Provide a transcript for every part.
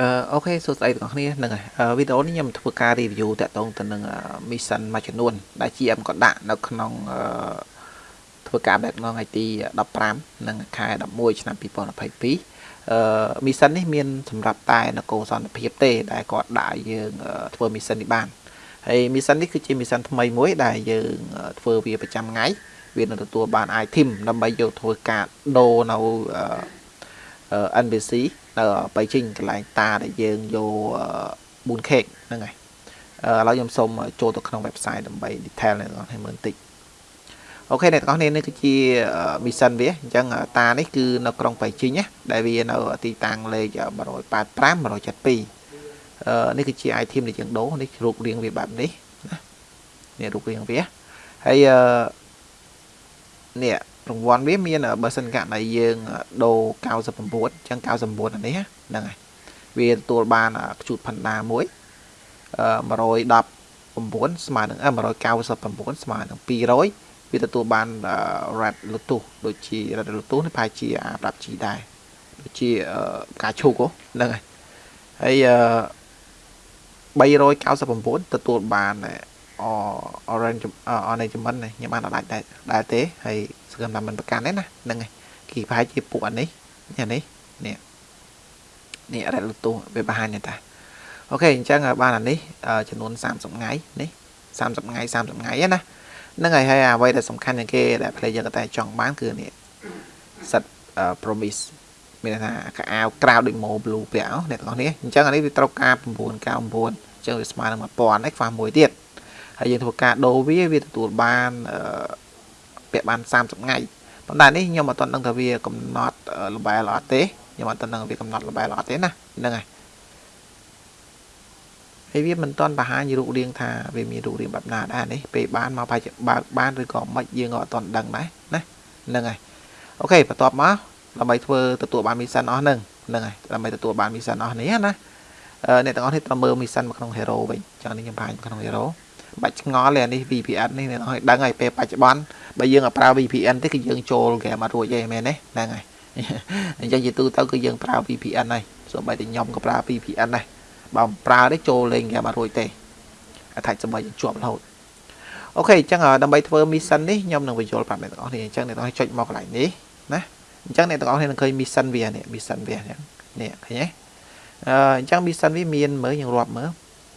អូខេសួស្តីបងប្អូនហ្នឹងហើយវីដេអូនេះខ្ញុំធ្វើការ review តាក់ទងទៅនឹង mission មួយចំនួន ដែល GM ក៏ដាក់នៅក្នុងធ្វើការ update នៅថ្ងៃទី15និងខែ11ឆ្នាំ2022អឺ mission នេះមានសម្រាប់តែនគរសន្តិភាពទេ ដែលគាត់ដាក់យើង ធ្វើ mission នេះបានហើយ mission នេះគឺជា mission ថ្មីមួយ ដែលយើងធ្វើវាប្រចាំថ្ងៃវានឹងទទួលបាន item ដើម្បីយកធ្វើការដូរនៅ NPC នៅបៃជីងកន្លែងតាដែលយើងយក4 cake ហ្នឹងហើយឥឡូវខ្ញុំសូមចូលទៅក្នុង website ដើម្បី detail អ្នកទាំងអស់គ្នាមើលបន្តិចអូខេអ្នកទាំងអស់គ្នានេះគឺជា mission វាអញ្ចឹងតានេះគឺនៅក្រុងបៃជីងណាដែលវានៅទីតាំងលេខ185 172នេះគឺជា item ដែលយើងដូរនេះរូបរាងវាបែបនេះណានេះរូបរាងវាហើយនេះ រង្វាន់វាមានបើសិនករណីយើងដូរ99អញ្ចឹង99អានេះហ្នឹងហើយវាទទួលបានខ្ជូតផណ្ដាមួយ119ស្មើនឹង199ស្មើនឹង200វាទទួលបាន red lotus ដូចជា red lotus នេះប្រហែលជាអាប្រាប់ជីដែរដូចជាផ្កាឈូកហ្នឹងហើយហើយ399ទទួលបាន orange អនជំននេះខ្ញុំបានអត់ដាច់ដែរទេហើយសង្ឃឹមថាมันប្រកាន់ទេណាហ្នឹងហើយគីប្រហែលជាពួកអានេះអានេះនេះនេះរ៉ែលូទូវាបង្ហាញនេះតាអូខេអញ្ចឹងបានអានេះចំនួន30ថ្ងៃនេះ30ថ្ងៃ30ថ្ងៃណាហ្នឹងហើយហើយអ្វីដែលសំខាន់ជាងគេដែល player តែចង់បានគឺនេះ set promise មានថាកាអាវក្រៅដូច mo blue ពាក់អ្នកទាំងអស់នេះអញ្ចឹងអានេះវាត្រូវការ999អញ្ចឹងវាស្មើនឹង1000ហើយខ្វះមួយទៀត ហើយយើងធ្វើការដូរវាវាទទួលបានពាក់បាន30ថ្ងៃប៉ុន្តែនេះខ្ញុំអត់ទាន់ដឹងថាវាកំណត់ល្បែលអត់ទេខ្ញុំអត់ទាន់ដឹងវាកំណត់ល្បែលអត់ទេណាហ្នឹងហើយហើយវាមិនទាន់បង្ហាញរូបរាងថាវាមានរូបរាងបែបណាដែរនេះពេលបានមកប្រហែលបើកបានឬក៏មិនយើងក៏អត់ទាន់ដឹងដែរណាហ្នឹងហើយអូខេបន្ទាប់មកដើម្បីធ្វើទទួលបានមីសិនអស់ហ្នឹងហ្នឹងហើយដើម្បីទទួលបានមីសិនអស់នេះណាអ្នកទាំងអស់នេះត្រូវមើលមីសិនមកក្នុង hero វិញចឹងនេះខ្ញុំបង្ហាញក្នុង hero បាច់ឆ្ងល់ទេអានេះ VPN នេះអ្នកនរឲ្យដឹងហើយពេលបច្ចុប្បន្នបើយើងឲ្យប្រើ VPN ទេគឺយើងចូលហ្គេមអត់រួចទេមែនទេហ្នឹងហើយអញ្ចឹងជាទូទៅគឺយើងប្រើ VPN ហើយសូម្បីតែខ្ញុំក៏ប្រើ VPN ដែរបើមិនប្រើទេចូលលេងហ្គេមអត់រួចទេអត់ថាចាំបាច់ជាប់រហូតអូខេអញ្ចឹងដើម្បីធ្វើ mission នេះខ្ញុំនឹងបញ្ចូលប្រាប់អ្នកទាំងអស់គ្នាអញ្ចឹងអ្នកទាំងអស់ចុចមកកន្លែងនេះណាអញ្ចឹងអ្នកទាំងអស់គ្នានឹងឃើញ mission វានេះ mission វានេះឃើញទេអឺអញ្ចឹង mission វាមានមើលយើងរាប់មើល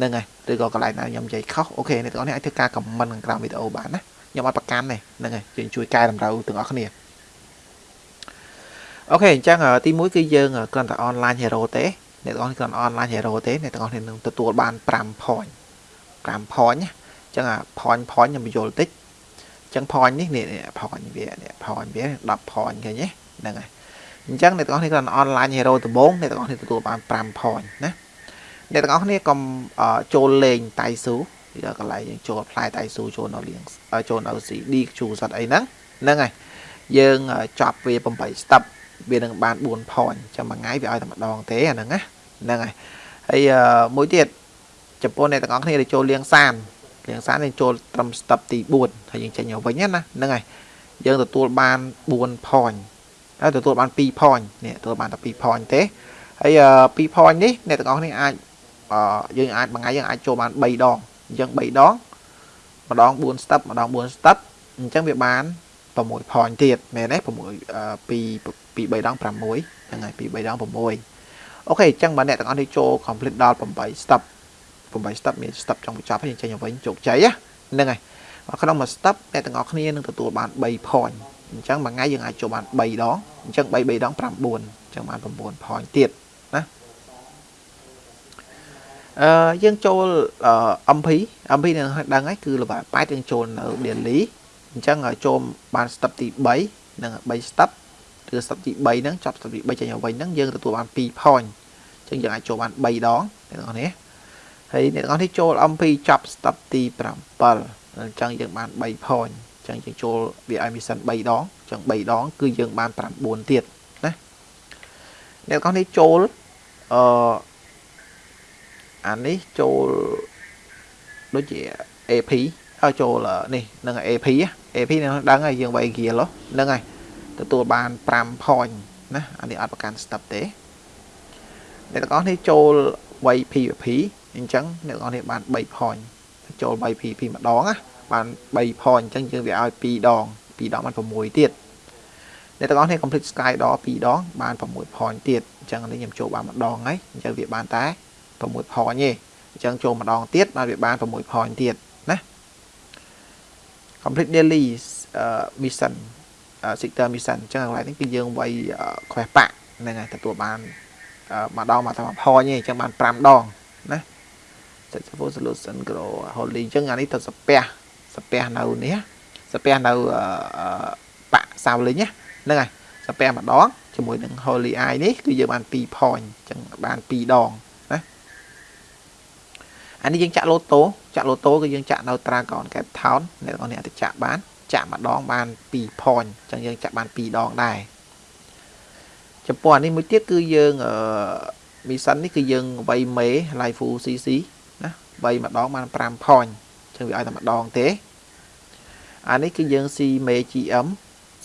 នឹងហើយឬក៏កន្លែងណាខ្ញុំនិយាយខុស okay អ្នកទាំងអស់គ្នាអាចធ្វើការ comment ក្រោមវីដេអូបានណាខ្ញុំអត់ប្រកាន់ទេហ្នឹងហើយជួយជួយកែតម្រូវទាំងអស់គ្នា okay អញ្ចឹងទី1គឺយើងគ្រាន់តែ online hero ទេអ្នកទាំងអស់គ្រាន់ online hero ទេអ្នកទាំងអស់គ្នានឹងទទួលបាន5 point 5 point ណាអញ្ចឹងអា point point ខ្ញុំបញ្យល់តិចអញ្ចឹង point នេះនេះ point វានេះ point វា10 point ឃើញទេហ្នឹងហើយអញ្ចឹងអ្នកទាំងអស់គ្នាគ្រាន់ online hero ដំបូងអ្នកទាំងអស់គ្នាទទួលបាន5 point ណា អ្នកទាំងអស់គ្នាកុំចូលលេងតៃស៊ូពីកន្លែងយើងចូលផ្លែតៃស៊ូចូលនៅលៀងចូលនៅ CD ជួសត្វអីហ្នឹងហ្នឹងហើយយើងចប់វា8 step វានឹងបាន4 point ចាំមួយថ្ងៃវាឲ្យតែម្ដងទេអាហ្នឹងណាហ្នឹងហើយហើយមួយទៀតចំពោះអ្នកទាំងអស់គ្នាដែលចូលលៀងសានលៀងសានយើងចូលត្រឹម step ទី4ហើយយើងចេញមកវិញណាហ្នឹងហើយយើងទទួលបាន4 point ហើយទទួលបាន2 point នេះទទួលបានតែ2 point ទេហើយ2 point នេះអ្នកទាំងអស់គ្នាអាច យើងអាចមួយថ្ងៃយើងអាចចូលបាន3ដងអញ្ចឹង3ដងម្ដង4 step ម្ដង4 step អញ្ចឹងវាបាន6 point ទៀតមែនទេ6ពីពី3ដង6ហ្នឹងហើយពី3ដង6អូខេអញ្ចឹងបើអ្នកទាំងអស់នេះចូល complete ដល់8 step 8 step មាន step ចុងបញ្ចប់ហើយចេញមកវិញជោគជ័យហ្នឹងហើយក្នុងមួយ step អ្នកទាំងអស់គ្នានឹងទទួលបាន3 point អញ្ចឹងមួយថ្ងៃយើងអាចចូលបាន3ដងអញ្ចឹង3 3ដង9អញ្ចឹងបាន9 point ទៀតណា អឺយើងចូល MP MP នឹងដឹងហើយគឺល្បែប៉ែតយើងចូលនៅ daily អញ្ចឹងចូលបាន step ទី3និង3 step ឬ step ទី3ហ្នឹងចប់ step ទី3ចេញមកវិញហ្នឹងយើងទទួលបាន2 point អញ្ចឹងយើងអាចចូលបាន3ដងអ្នកទាំងអស់នេះហើយអ្នកទាំងអស់នេះចូល MP ចប់ step ទី7អញ្ចឹងយើងបាន3 point អញ្ចឹងយើងចូលវាឲ្យ mission 3ដងអញ្ចឹង3ដង គឺយើងបាន9ទៀតណាអ្នកទាំងអស់នេះចូលអឺ អានេះចូលដូចជា AP ឲ្យចូលនេះនឹង AP AP នឹងដឹងហើយយើងវាយ gear ហ្នឹងហើយទទួលបាន5 point ណាអានេះអត់ប្រកាន់ step ទេអ្នកទាំងអស់នេះចូលវាយ PVP អញ្ចឹងអ្នកទាំងអស់នេះបាន3 point ចូល3 PVP ម្ដងណាបាន3 point អញ្ចឹងយើងវាឲ្យ2ដង2ដងបាន6ទៀតអ្នកទាំងអស់នេះ complete sky ដល់2ដងបាន6 point ទៀតអញ្ចឹងនេះខ្ញុំចូលបានម្ដងហើយអញ្ចឹងវាបានតែ 6 point ទេអញ្ចឹងចូលម្ដងទៀតបានវាបាន6 point ទៀតណា complete daily uh, mission sector mission អញ្ចឹងកន្លែងនេះគឺយើងវាយ quest pack ហ្នឹងហើយទទួលបានម្ដងមកតែ1 point ទេអញ្ចឹងបាន5ដងណា successful solution grow holy អញ្ចឹងអានេះទៅសាពះសាពះនៅនេះសាពះនៅបាក់សាវលិញហ្នឹងហើយសាពះម្ដងជាមួយនឹង holy eye នេះគឺយើងបាន2 point អញ្ចឹងបាន2ដងណា អានេះយើងចាក់ឡូតូចាក់ឡូតូគឺយើងចាក់នៅ Dragon Cape Town អ្នកនរអាចទៅចាក់បាន ចាក់ម្ដងបាន2 point អញ្ចឹងយើងចាក់បាន2ដងដែរចំពោះអានេះមួយទៀតគឺយើងអឺមីសិននេះគឺយើងវៃមេ live full cc ណាវៃម្ដងបាន5 point អញ្ចឹងវាឲ្យតែម្ដងទេអានេះគឺយើងស៊ីមេ GM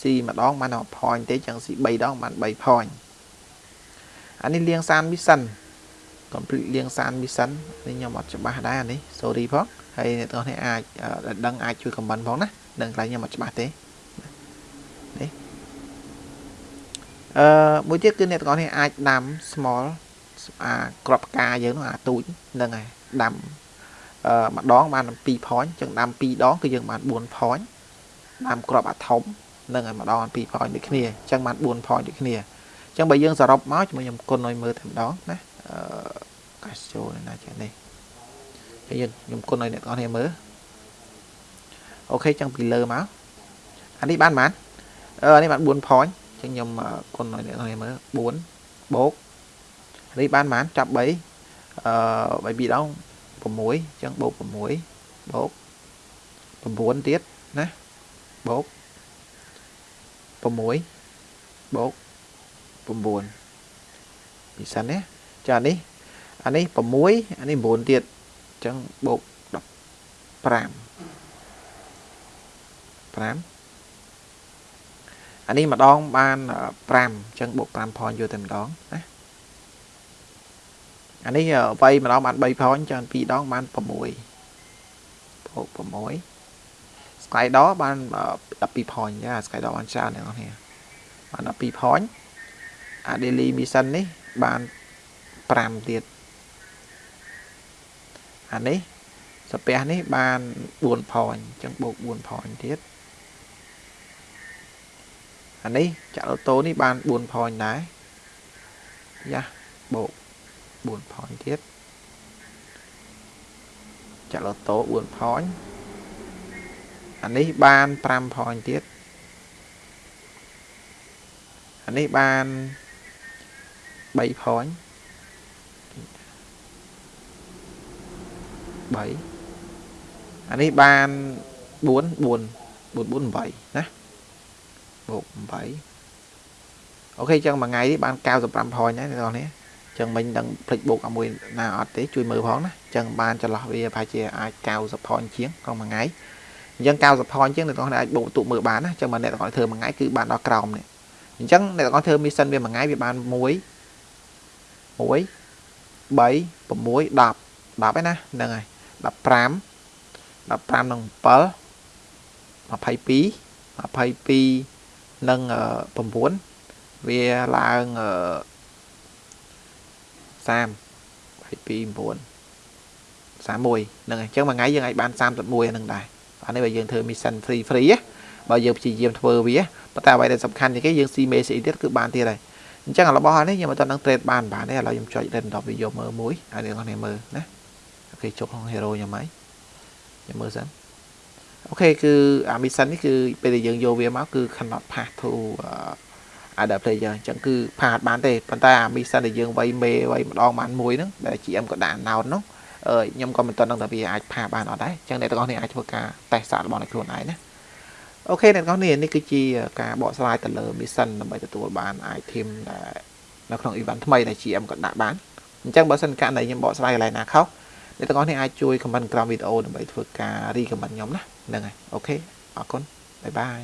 ស៊ីម្ដងបានតែ1 point ទេអញ្ចឹងស៊ី3ដងបាន3 point អានេះលៀងសាន mission complete លៀងសាន mission នេះខ្ញុំអត់ច្បាស់ដែរអានេះ sorry ផងហើយអ្នកទាំងនេះអាចដឹងអាចជួយ comment ផងណានឹងកន្លែងខ្ញុំអត់ច្បាស់ទេនេះអឺមួយទៀតគឺអ្នកទាំងអស់នេះអាចដាំ small អាក្របផ្កាយើងនោះអាទូចហ្នឹងហើយដាំអឺម្ដងបាន2 point ចឹងដាំ2ដងគឺយើងបាន4 point ដាំក្របអាធំហ្នឹងហើយម្ដងបាន2 point ដូចគ្នាចឹងបាន4 point ដូចគ្នាចឹងបើយើងសរុបមកជាមួយខ្ញុំគុណឲ្យមើលតែម្ដងណា អឺកាសចូលណាចឹងនេះហើយយើងខ្ញុំគុណឲ្យអ្នកទាំងអស់គ្នាមើលអូខេចឹងពីលើមកអានេះបានប៉ុន្មានអឺអានេះបាន4 point ចឹងខ្ញុំគុណឲ្យអ្នកនរមើល4បូកនេះបានប៉ុន្មានចាប់3អឺ3 2ដង6ចឹងបូក6បូក9ទៀតណាបូក6បូក9ពីសិនណា ចានេះអានេះ6អានេះ9ទៀតចឹងបូក15 5អានេះម្ដងបាន5អញ្ចឹងបូក5 point យកតែម្ដងណាអានេះវាយម្ដងបាន3 point ច្រើន2ដងបាន6បូក6 Skydor បាន12 point ចា Skydor បានច្រើនអ្នកនរគ្នាបាន12 point អា daily mission នេះបាន 5ទៀតអានេះសាពះនេះបាន4 point អញ្ចឹងបូក4 point ទៀតអានេះចាក់អូតូនេះបាន4 point ដែរយ៉ាបូក4 point ទៀតចាក់អូតូ4 point អានេះបាន5 point ទៀតអានេះបាន3 point 3អានេះបាន4 4 4 4 8ណាបូក8អូខេចឹងមួយថ្ងៃនេះបាន95 point ហើយអ្នកនរនេះចឹងមិញដឹងភ្លេចបូកឲ្យមួយណាអត់ទេជួយមើលផងណាចឹងបានចន្លោះវាប្រហែលជាអាច90 point ជាងក្នុងមួយថ្ងៃអញ្ចឹង90 point ជាងអ្នកនរអាចបូកបន្ទុកមើលបានណាចឹងបើអ្នកនរធ្វើមួយថ្ងៃគឺបានដល់ក្រោមនេះអញ្ចឹងអ្នកនរធ្វើ mission វាមួយថ្ងៃវាបាន1 1 3 6 10 10ឯណាហ្នឹងហើយ 15 15និង7 22 22និង9វាឡើង30 22 9 31ហ្នឹងអញ្ចឹងមួយថ្ងៃយើងអាចបាន31ហ្នឹងដែរអានេះបើយើងធ្វើ mission free free បើយើងព្យាយាមធ្វើវាប៉ុន្តែអ្វីដែលសំខាន់ជាងគេយើងស៊ីមេស៊ីទៀតគឺបានទៀតហើយអញ្ចឹងរបស់នេះខ្ញុំអត់ដល់នឹង trade បានបានទេឥឡូវខ្ញុំចុច random វាយកមើលមួយហើយអ្នកនរមើលណា អូខេចុចក្នុង hero ខ្ញុំហើយខ្ញុំមើលសិនអូខេគឺអា mission នេះគឺពេលដែលយើងយកវាមកគឺ cannot pass to other player អញ្ចឹងគឺផាតបានទេប៉ុន្តែអា mission ដែលយើងវាយមេវាយម្ដងបានមួយហ្នឹងដែល GM ក៏ដាក់ note នោះអឺខ្ញុំក៏មិនទាន់ដឹងថាវាអាចផាបានអត់ដែរអញ្ចឹងអ្នកទាំងអស់គ្នាអាចធ្វើការតេស្តសាករបស់ខ្លួនឯងណា okay អ្នកទាំងអស់គ្នានេះគឺជាការបកស្រាយទៅលើ mission ដើម្បីទទួលបាន item ដែលនៅក្នុង event ថ្មីដែល GM ក៏ដាក់បានអញ្ចឹងបើសិនករណីខ្ញុំបកស្រាយកន្លែងណាខុស អ្នកទាំងអស់គ្នាអាចជួយ comment ក្រោមវីដេអូដើម្បីធ្វើការ recommend ខ្ញុំណាហ្នឹងហើយ okay អរគុណ bye bye